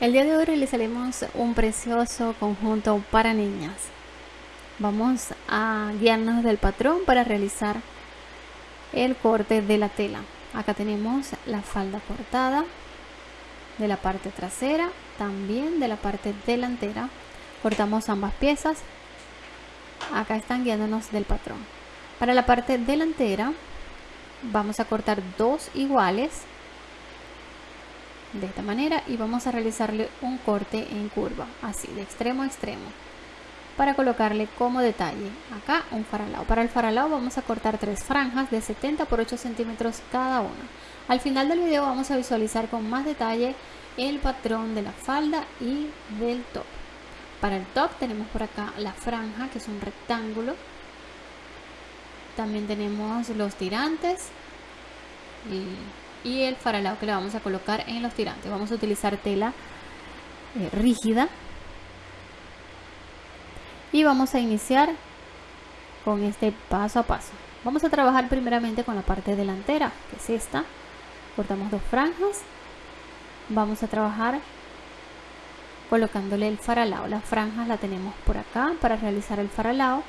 El día de hoy realizaremos un precioso conjunto para niñas. Vamos a guiarnos del patrón para realizar el corte de la tela. Acá tenemos la falda cortada de la parte trasera, también de la parte delantera. Cortamos ambas piezas. Acá están guiándonos del patrón. Para la parte delantera vamos a cortar dos iguales de esta manera y vamos a realizarle un corte en curva así de extremo a extremo para colocarle como detalle acá un faralao. Para el faralao vamos a cortar tres franjas de 70 por 8 centímetros cada una. Al final del video vamos a visualizar con más detalle el patrón de la falda y del top. Para el top tenemos por acá la franja que es un rectángulo. También tenemos los tirantes y y el faralao que le vamos a colocar en los tirantes. Vamos a utilizar tela eh, rígida y vamos a iniciar con este paso a paso. Vamos a trabajar primeramente con la parte delantera, que es esta. Cortamos dos franjas. Vamos a trabajar colocándole el faralao. Las franjas la tenemos por acá para realizar el faralao.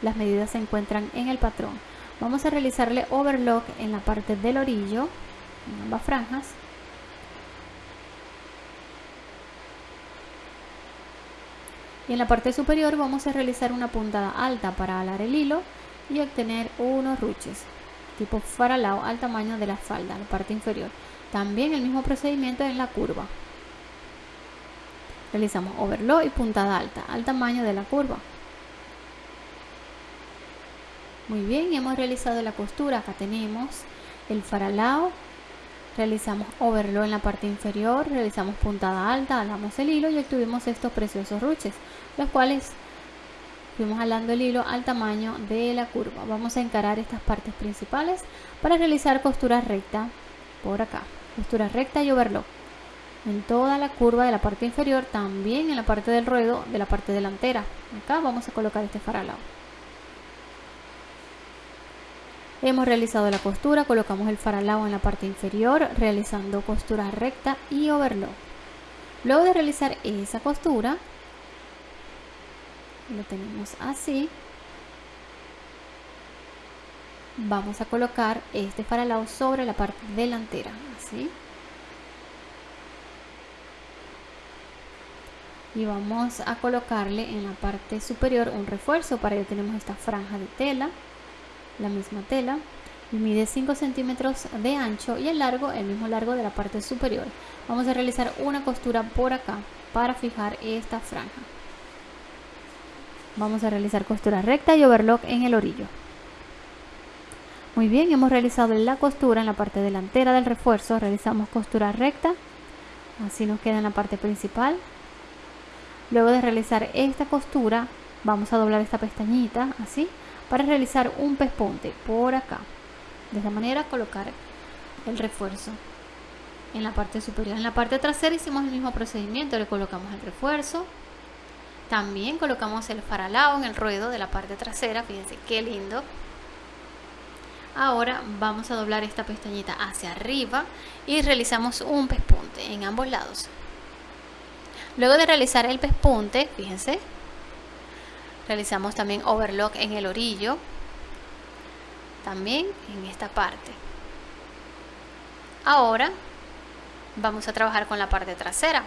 Las medidas se encuentran en el patrón. Vamos a realizarle overlock en la parte del orillo en ambas franjas. Y en la parte superior vamos a realizar una puntada alta para alar el hilo y obtener unos ruches tipo faralao al tamaño de la falda, la parte inferior. También el mismo procedimiento en la curva. Realizamos overlock y puntada alta al tamaño de la curva. Muy bien, hemos realizado la costura, acá tenemos el faralao realizamos overlock en la parte inferior, realizamos puntada alta, alamos el hilo y obtuvimos estos preciosos ruches, los cuales fuimos alando el hilo al tamaño de la curva. Vamos a encarar estas partes principales para realizar costura recta por acá, costura recta y overlock en toda la curva de la parte inferior, también en la parte del ruedo de la parte delantera. Acá vamos a colocar este faralao. Hemos realizado la costura, colocamos el faralao en la parte inferior, realizando costura recta y overlock. Luego de realizar esa costura, lo tenemos así. Vamos a colocar este faralao sobre la parte delantera, así. Y vamos a colocarle en la parte superior un refuerzo, para ello tenemos esta franja de tela la misma tela y mide 5 centímetros de ancho y el largo el mismo largo de la parte superior. Vamos a realizar una costura por acá para fijar esta franja. Vamos a realizar costura recta y overlock en el orillo. Muy bien hemos realizado la costura en la parte delantera del refuerzo. Realizamos costura recta. Así nos queda en la parte principal. Luego de realizar esta costura vamos a doblar esta pestañita así para realizar un pespunte por acá. De esta manera colocar el refuerzo en la parte superior. En la parte trasera hicimos el mismo procedimiento le colocamos el refuerzo. También colocamos el faralao en el ruedo de la parte trasera fíjense qué lindo. Ahora vamos a doblar esta pestañita hacia arriba y realizamos un pespunte en ambos lados. Luego de realizar el pespunte fíjense realizamos también overlock en el orillo también en esta parte. Ahora vamos a trabajar con la parte trasera.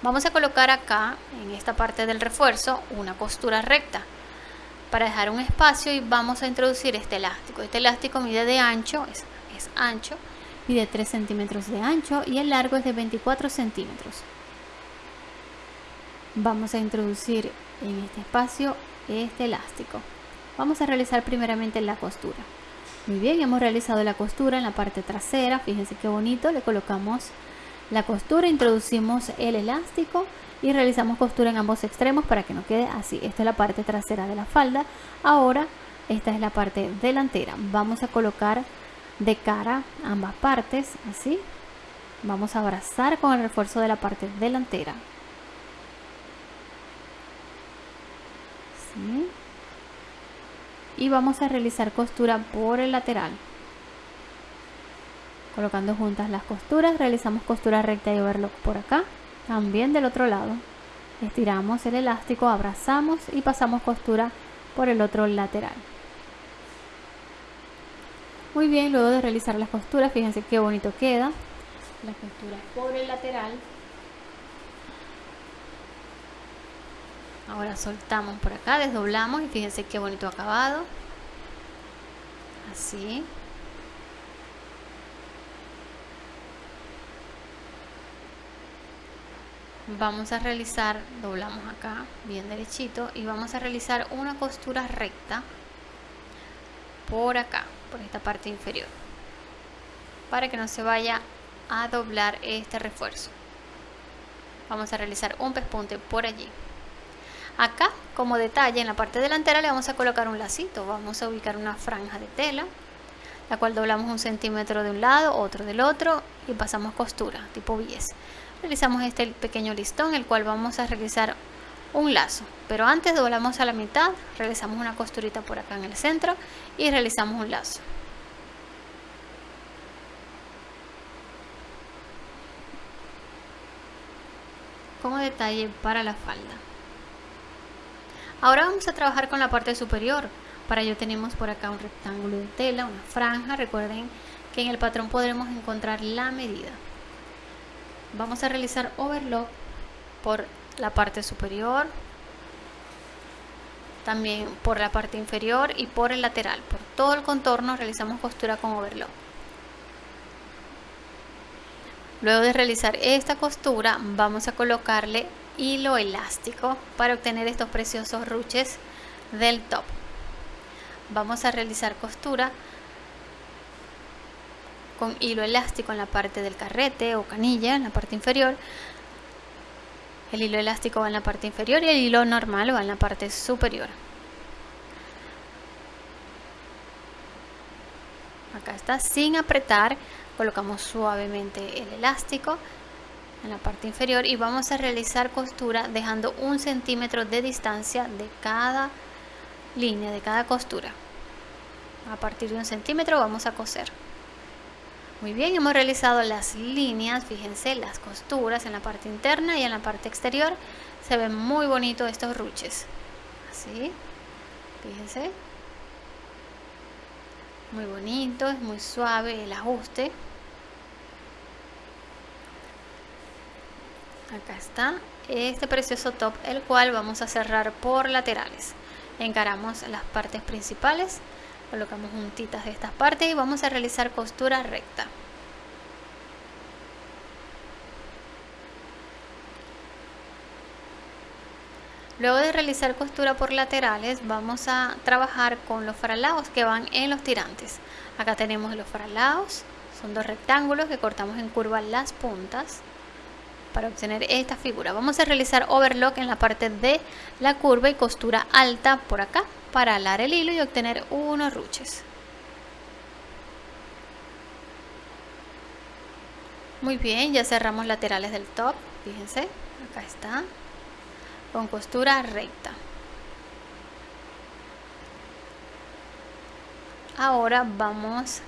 Vamos a colocar acá en esta parte del refuerzo una costura recta para dejar un espacio y vamos a introducir este elástico. Este elástico mide de ancho es, es ancho mide 3 centímetros de ancho y el largo es de 24 centímetros. Vamos a introducir en este espacio este elástico. Vamos a realizar primeramente la costura. Muy bien hemos realizado la costura en la parte trasera fíjense qué bonito le colocamos la costura introducimos el elástico y realizamos costura en ambos extremos para que no quede así. Esta es la parte trasera de la falda ahora esta es la parte delantera. Vamos a colocar de cara ambas partes así. Vamos a abrazar con el refuerzo de la parte delantera y vamos a realizar costura por el lateral. Colocando juntas las costuras realizamos costura recta y overlock por acá también del otro lado. Estiramos el elástico abrazamos y pasamos costura por el otro lateral. Muy bien luego de realizar las costuras fíjense qué bonito queda. La costura por el lateral ahora soltamos por acá desdoblamos y fíjense qué bonito acabado. Así. Vamos a realizar doblamos acá bien derechito y vamos a realizar una costura recta por acá por esta parte inferior para que no se vaya a doblar este refuerzo. Vamos a realizar un pespunte por allí acá como detalle en la parte delantera le vamos a colocar un lacito. Vamos a ubicar una franja de tela la cual doblamos un centímetro de un lado otro del otro y pasamos costura tipo bies. Realizamos este pequeño listón el cual vamos a realizar un lazo. Pero antes doblamos a la mitad realizamos una costurita por acá en el centro y realizamos un lazo. Como detalle para la falda ahora vamos a trabajar con la parte superior. Para ello tenemos por acá un rectángulo de tela una franja. Recuerden que en el patrón podremos encontrar la medida. Vamos a realizar overlock por la parte superior también por la parte inferior y por el lateral. Por todo el contorno realizamos costura con overlock. Luego de realizar esta costura vamos a colocarle hilo elástico para obtener estos preciosos ruches del top. Vamos a realizar costura con hilo elástico en la parte del carrete o canilla en la parte inferior. El hilo elástico va en la parte inferior y el hilo normal va en la parte superior. Acá está. Sin apretar colocamos suavemente el elástico en la parte inferior y vamos a realizar costura dejando un centímetro de distancia de cada línea de cada costura a partir de un centímetro vamos a coser muy bien, hemos realizado las líneas, fíjense, las costuras en la parte interna y en la parte exterior. Se ven muy bonitos estos ruches. Así, fíjense. Muy bonito, es muy suave el ajuste. Acá está este precioso top, el cual vamos a cerrar por laterales. Encaramos las partes principales colocamos juntitas de estas partes y vamos a realizar costura recta Luego de realizar costura por laterales vamos a trabajar con los faralaos que van en los tirantes. Acá tenemos los faralaos, son dos rectángulos que cortamos en curva las puntas para obtener esta figura. Vamos a realizar overlock en la parte de la curva y costura alta por acá para alar el hilo y obtener unos ruches. Muy bien, ya cerramos laterales del top, fíjense, acá está, con costura recta. Ahora vamos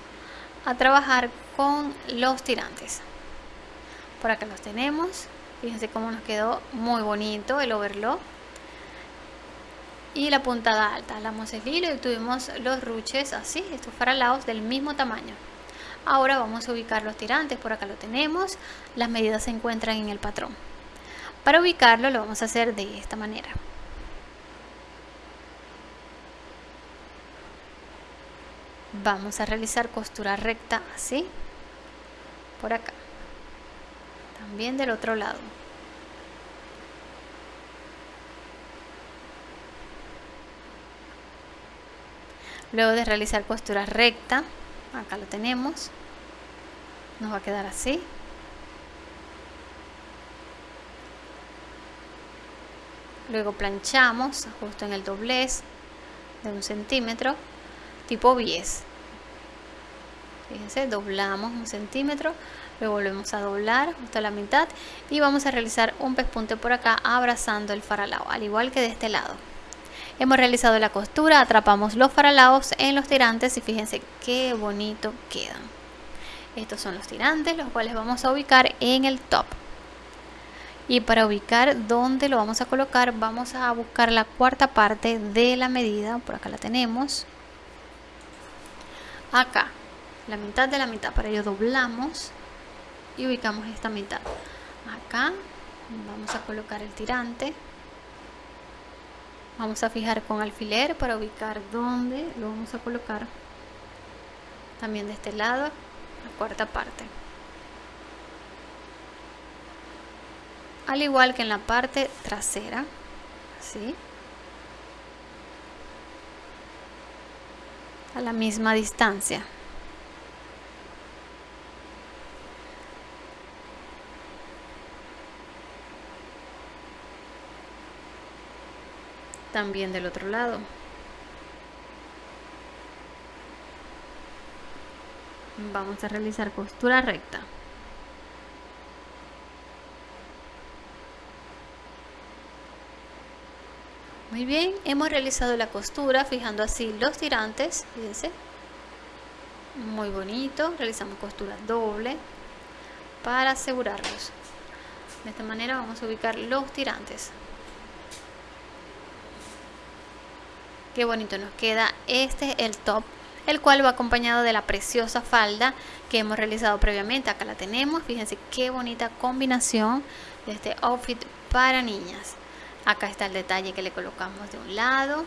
a trabajar con los tirantes. Por acá los tenemos, fíjense cómo nos quedó muy bonito el overlock y la puntada alta. Alamos el hilo y tuvimos los ruches así, estos faralaos del mismo tamaño. Ahora vamos a ubicar los tirantes, por acá lo tenemos, las medidas se encuentran en el patrón. Para ubicarlo lo vamos a hacer de esta manera. Vamos a realizar costura recta así, por acá. También del otro lado. luego de realizar costura recta acá lo tenemos nos va a quedar así luego planchamos justo en el doblez de un centímetro tipo bies fíjense doblamos un centímetro luego volvemos a doblar justo a la mitad y vamos a realizar un pespunte por acá abrazando el faralao al igual que de este lado. Hemos realizado la costura, atrapamos los faralaos en los tirantes y fíjense qué bonito quedan. estos son los tirantes los cuales vamos a ubicar en el top. Y para ubicar dónde lo vamos a colocar vamos a buscar la cuarta parte de la medida. Por acá la tenemos. Acá la mitad de la mitad para ello doblamos y ubicamos esta mitad. Acá vamos a colocar el tirante. Vamos a fijar con alfiler para ubicar dónde lo vamos a colocar. También de este lado la cuarta parte. Al igual que en la parte trasera así a la misma distancia también del otro lado vamos a realizar costura recta Muy bien, hemos realizado la costura fijando así los tirantes, fíjense. Muy bonito, realizamos costura doble para asegurarlos. De esta manera vamos a ubicar los tirantes. Qué bonito nos queda. Este el top, el cual va acompañado de la preciosa falda que hemos realizado previamente. Acá la tenemos, fíjense qué bonita combinación de este outfit para niñas. Acá está el detalle que le colocamos de un lado.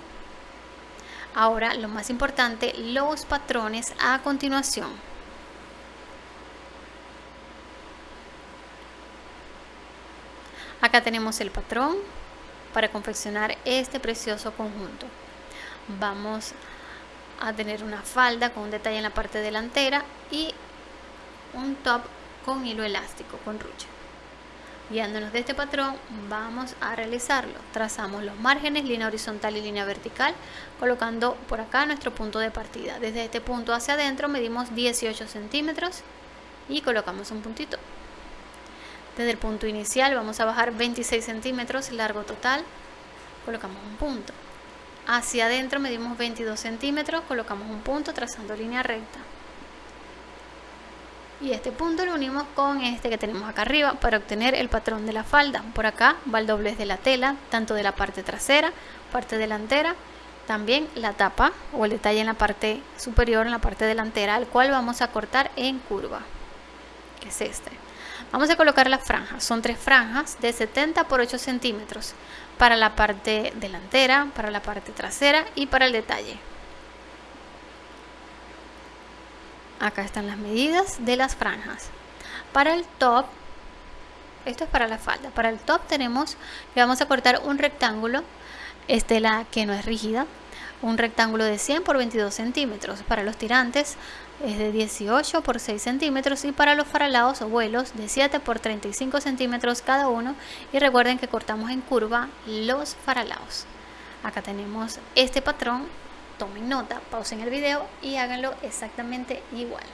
Ahora lo más importante los patrones a continuación. Acá tenemos el patrón para confeccionar este precioso conjunto vamos a tener una falda con un detalle en la parte delantera y un top con hilo elástico con ruche Guiándonos de este patrón vamos a realizarlo. Trazamos los márgenes, línea horizontal y línea vertical, colocando por acá nuestro punto de partida. Desde este punto hacia adentro medimos 18 centímetros y colocamos un puntito. Desde el punto inicial vamos a bajar 26 centímetros, largo total, colocamos un punto. Hacia adentro medimos 22 centímetros, colocamos un punto trazando línea recta. Y este punto lo unimos con este que tenemos acá arriba para obtener el patrón de la falda. Por acá va el doblez de la tela tanto de la parte trasera parte delantera también la tapa o el detalle en la parte superior en la parte delantera al cual vamos a cortar en curva que es este vamos a colocar las franjas. Son tres franjas de 70 por 8 centímetros para la parte delantera para la parte trasera y para el detalle. Acá están las medidas de las franjas. Para el top esto es para la falda. Para el top tenemos que vamos a cortar un rectángulo estela que no es rígida un rectángulo de 100 por 22 centímetros para los tirantes es de 18 por 6 centímetros y para los faralados o vuelos de 7 por 35 centímetros cada uno. Y recuerden que cortamos en curva los faralados acá tenemos este patrón. Tomen nota, pausen el video y háganlo exactamente igual.